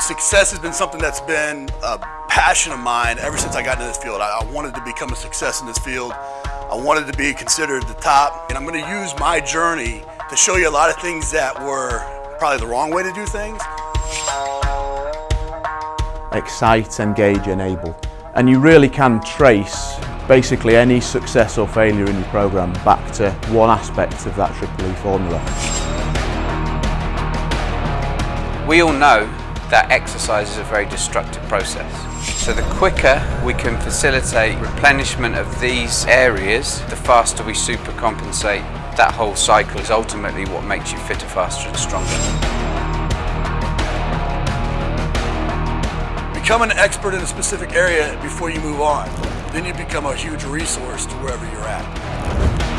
Success has been something that's been a passion of mine ever since I got into this field. I, I wanted to become a success in this field. I wanted to be considered the top, and I'm going to use my journey to show you a lot of things that were probably the wrong way to do things. Excite, engage, enable. And you really can trace basically any success or failure in your program back to one aspect of that Triple E formula. We all know that exercise is a very destructive process. So the quicker we can facilitate replenishment of these areas, the faster we supercompensate. That whole cycle is ultimately what makes you fitter, faster and stronger. Become an expert in a specific area before you move on. Then you become a huge resource to wherever you're at.